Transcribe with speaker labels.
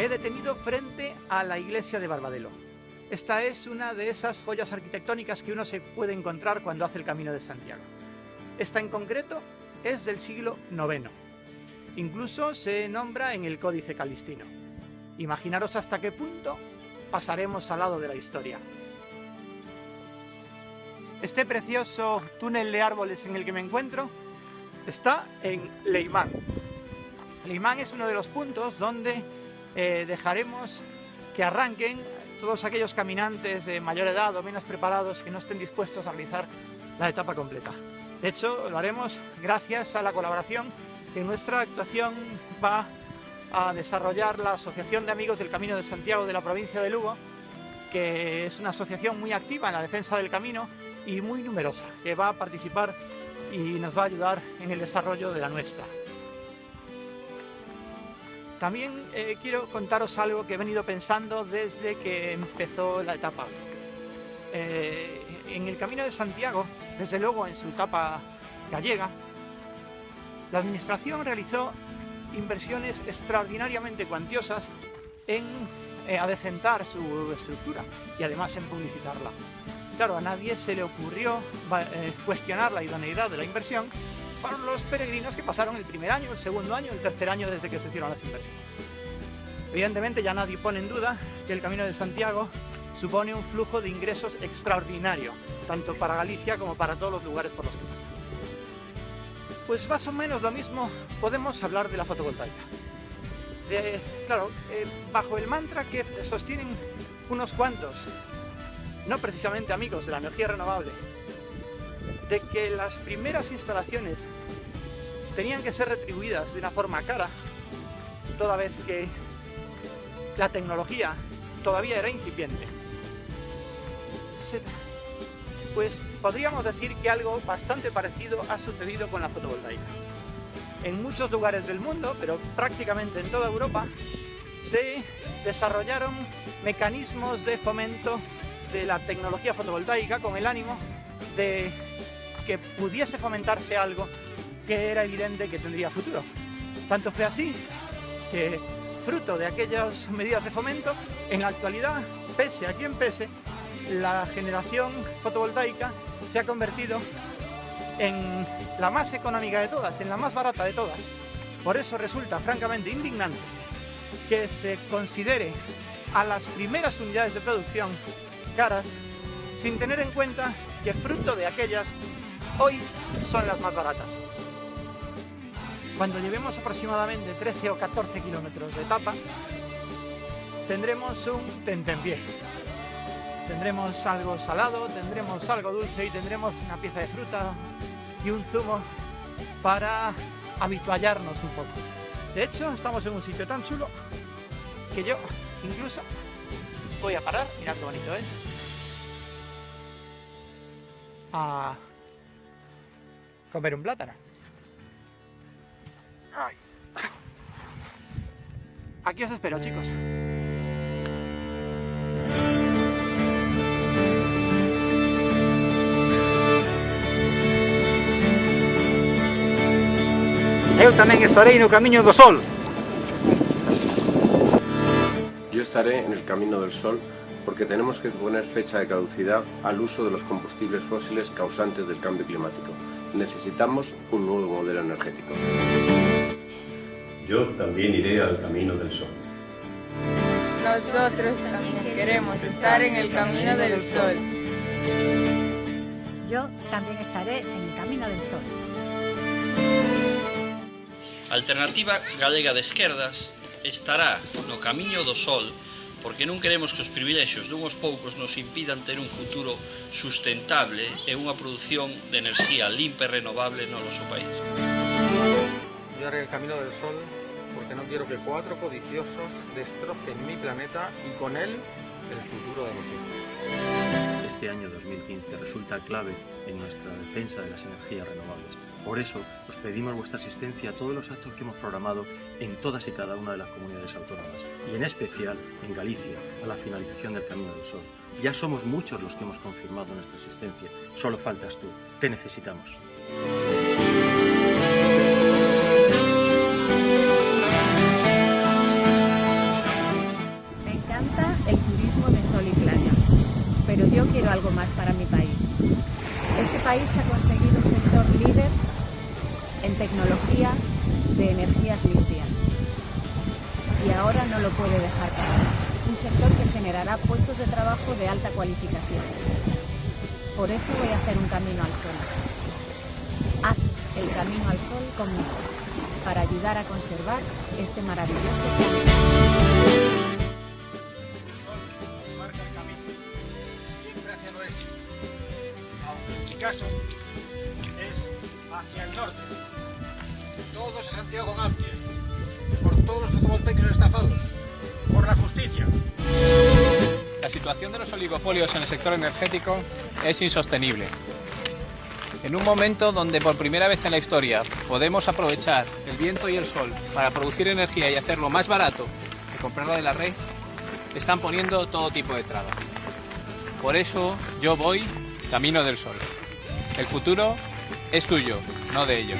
Speaker 1: He detenido frente a la iglesia de Barbadelo. Esta es una de esas joyas arquitectónicas que uno se puede encontrar cuando hace el Camino de Santiago. Esta en concreto es del siglo IX. Incluso se nombra en el Códice Calistino. Imaginaros hasta qué punto pasaremos al lado de la historia. Este precioso túnel de árboles en el que me encuentro está en Leimán. Leimán es uno de los puntos donde eh, dejaremos que arranquen todos aquellos caminantes de mayor edad o menos preparados que no estén dispuestos a realizar la etapa completa. De hecho, lo haremos gracias a la colaboración que nuestra actuación va a desarrollar la Asociación de Amigos del Camino de Santiago de la provincia de Lugo, que es una asociación muy activa en la defensa del camino y muy numerosa, que va a participar y nos va a ayudar en el desarrollo de la nuestra. También eh, quiero contaros algo que he venido pensando desde que empezó la etapa. Eh, en el Camino de Santiago, desde luego en su etapa gallega, la Administración realizó inversiones extraordinariamente cuantiosas en eh, adecentar su estructura y además en publicitarla. Claro, a nadie se le ocurrió cuestionar la idoneidad de la inversión para los peregrinos que pasaron el primer año, el segundo año, el tercer año desde que se hicieron las inversiones. Evidentemente ya nadie pone en duda que el Camino de Santiago supone un flujo de ingresos extraordinario, tanto para Galicia como para todos los lugares por los que pasa. Pues más o menos lo mismo podemos hablar de la fotovoltaica. claro, eh, bajo el mantra que sostienen unos cuantos, no precisamente amigos de la energía renovable, de que las primeras instalaciones tenían que ser retribuidas de una forma cara, toda vez que la tecnología todavía era incipiente. Pues podríamos decir que algo bastante parecido ha sucedido con la fotovoltaica. En muchos lugares del mundo, pero prácticamente en toda Europa, se desarrollaron mecanismos de fomento de la tecnología fotovoltaica con el ánimo de que pudiese fomentarse algo que era evidente que tendría futuro. Tanto fue así que, fruto de aquellas medidas de fomento, en la actualidad, pese a quien pese, la generación fotovoltaica se ha convertido en la más económica de todas, en la más barata de todas. Por eso resulta francamente indignante que se considere a las primeras unidades de producción caras sin tener en cuenta que fruto de aquellas hoy son las más baratas. Cuando llevemos aproximadamente 13 o 14 kilómetros de etapa, tendremos un tentempié. Tendremos algo salado, tendremos algo dulce y tendremos una pieza de fruta y un zumo para habituallarnos un poco. De hecho, estamos en un sitio tan chulo que yo incluso voy a parar, mirad qué bonito es, a comer un plátano. Aquí os espero, chicos. Eu tamén estarei no Camiño do Sol.
Speaker 2: Yo estaré en el Camino del Sol porque tenemos que poner fecha de caducidad al uso de los combustibles fósiles causantes del cambio climático. Necesitamos un nuevo modelo energético.
Speaker 3: yo también iré al camino del sol.
Speaker 4: Nosotros también queremos estar en el camino del sol.
Speaker 5: Yo también estaré en el camino del sol.
Speaker 6: Alternativa Galega de Esquerdas estará no camiño do sol porque non queremos que os privilexios dunhos poucos nos impidan ter un futuro sustentable e unha produción de enerxía limpa e renovable no noso país.
Speaker 7: Yo haré el camino del sol porque no quiero que cuatro codiciosos destrocen mi planeta y con él el futuro de los hijos.
Speaker 8: Este año 2015 resulta clave en nuestra defensa de las energías renovables. Por eso, os pedimos vuestra asistencia a todos los actos que hemos programado en todas y cada una de las comunidades autónomas, y en especial en Galicia, a la finalización del Camino del Sol. Ya somos muchos los que hemos confirmado nuestra asistencia, solo faltas tú, te necesitamos.
Speaker 9: Tecnología de energías limpias. Y ahora no lo puede dejar pasar. Un sector que generará puestos de trabajo de alta cualificación. Por eso voy a hacer un camino al sol. Haz el camino al sol conmigo, para ayudar a conservar este maravilloso planeta.
Speaker 10: caso es hacia el norte. Todos a Santiago Mapia, por todos los fotovoltaicos estafados, por la justicia.
Speaker 11: La situación de los oligopolios en el sector energético es insostenible. En un momento donde por primera vez en la historia podemos aprovechar el viento y el sol para producir energía y hacerlo más barato que comprarla de la red, están poniendo todo tipo de trabas. Por eso yo voy camino del sol. El futuro es tuyo, no de ellos.